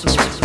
Swiss.